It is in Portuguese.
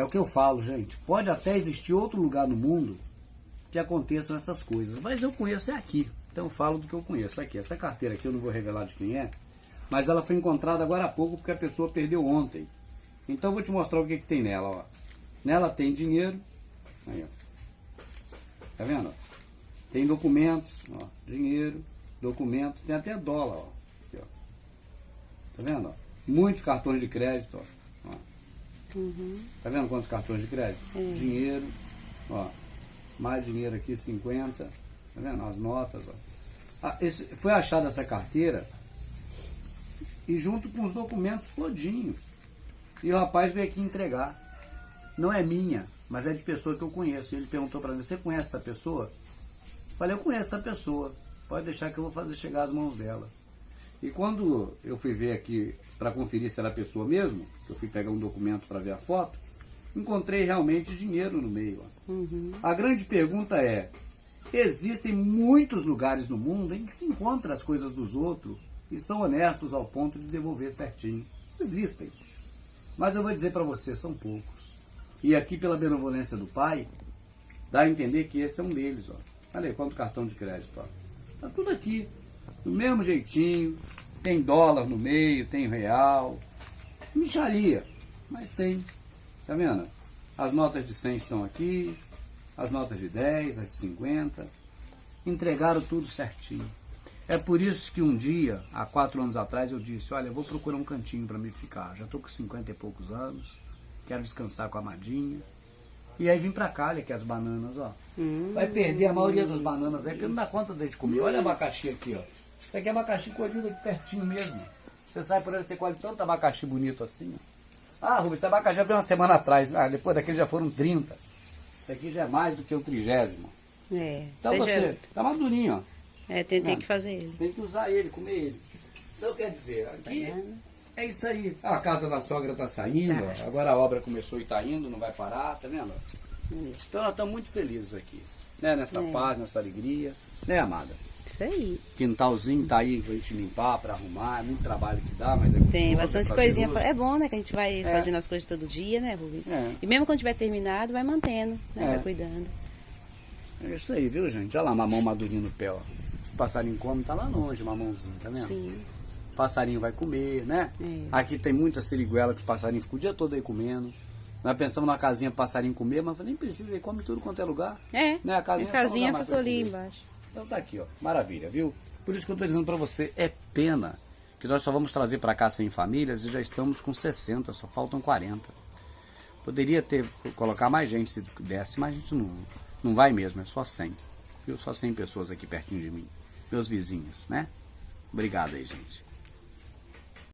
É o que eu falo, gente. Pode até existir outro lugar no mundo que aconteçam essas coisas, mas eu conheço é aqui. Então eu falo do que eu conheço aqui. Essa carteira aqui eu não vou revelar de quem é, mas ela foi encontrada agora há pouco porque a pessoa perdeu ontem. Então eu vou te mostrar o que, que tem nela. Ó. Nela tem dinheiro. Aí, ó. Tá vendo? Tem documentos, ó. dinheiro, documento, tem até dólar. Ó. Aqui, ó. Tá vendo? Muitos cartões de crédito. Ó. Uhum. Tá vendo quantos cartões de crédito? Uhum. Dinheiro. Ó. Mais dinheiro aqui, 50. Tá vendo? As notas. Ó. Ah, esse, foi achada essa carteira e junto com os documentos todinhos. E o rapaz veio aqui entregar. Não é minha, mas é de pessoa que eu conheço. E ele perguntou para mim, você conhece essa pessoa? Falei, eu conheço essa pessoa. Pode deixar que eu vou fazer chegar às mãos dela. E quando eu fui ver aqui para conferir se era a pessoa mesmo, eu fui pegar um documento para ver a foto, encontrei realmente dinheiro no meio. Uhum. A grande pergunta é, existem muitos lugares no mundo em que se encontra as coisas dos outros e são honestos ao ponto de devolver certinho. Existem. Mas eu vou dizer para você, são poucos. E aqui, pela benevolência do Pai, dá a entender que esse é um deles. Ó. Olha aí, quanto cartão de crédito. Ó. Tá tudo aqui, do mesmo jeitinho. Tem dólar no meio, tem real. Micharia, mas tem. Tá vendo? As notas de 100 estão aqui, as notas de 10, as de 50. Entregaram tudo certinho. É por isso que um dia, há quatro anos atrás, eu disse, olha, eu vou procurar um cantinho para me ficar. Já estou com 50 e poucos anos, quero descansar com a Madinha. E aí vim para cá, olha aqui as bananas, ó. Hum. Vai perder a maioria das bananas aí, porque não dá conta de comer. Olha o abacaxi aqui, ó. Isso aqui é abacaxi colhido aqui pertinho mesmo. Você sai por aí, você colhe tanto abacaxi bonito assim, ó. Ah, Rubens, esse abacaxi já veio uma semana atrás. Ah, depois daquele já foram 30. Isso aqui já é mais do que o trigésimo. É. Então você, tá madurinho, ó. É, tem, tem que fazer ele. Tem que usar ele, comer ele. Então quer dizer, aqui tá é isso aí. A casa da sogra está saindo, tá. agora a obra começou e está indo, não vai parar, tá vendo? Então nós estamos muito felizes aqui. Né? Nessa é. paz, nessa alegria. Né, amada? Isso aí. Quintalzinho tá aí pra gente limpar, pra arrumar, é muito trabalho que dá, mas é Tem bastante coisinha. É bom, né? Que a gente vai é. fazendo as coisas todo dia, né, Rubens? É. E mesmo quando tiver terminado, vai mantendo, né? Vai é. cuidando. É isso aí, viu, gente? Olha lá, mamão madurinho no pé, ó passarinho come, tá lá longe, mamãozinho, tá vendo? Sim. O passarinho vai comer, né? É. Aqui tem muita siriguela que os passarinhos ficam o dia todo aí comendo. Nós pensamos na casinha passarinho comer, mas nem precisa, ele come tudo quanto é lugar. É. Né? A casinha, a casinha ficou ali embaixo. Então tá aqui, ó. Maravilha, viu? Por isso que eu tô dizendo pra você, é pena que nós só vamos trazer para cá 100 famílias e já estamos com 60, só faltam 40. Poderia ter, colocar mais gente se desse, mas a gente não, não vai mesmo, é só 100. Viu? Só 100 pessoas aqui pertinho de mim meus vizinhos, né? Obrigado aí, gente.